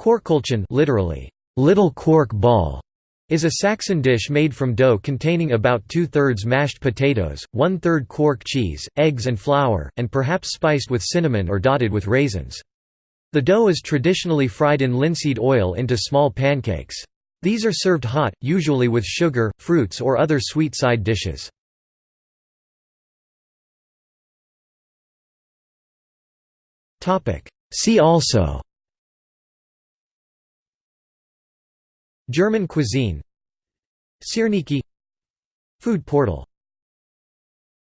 Quarkkäulchen literally, little quark ball, is a Saxon dish made from dough containing about two-thirds mashed potatoes, one-third quark cheese, eggs and flour, and perhaps spiced with cinnamon or dotted with raisins. The dough is traditionally fried in linseed oil into small pancakes. These are served hot, usually with sugar, fruits or other sweet side dishes. See also German cuisine. Syrniki Food portal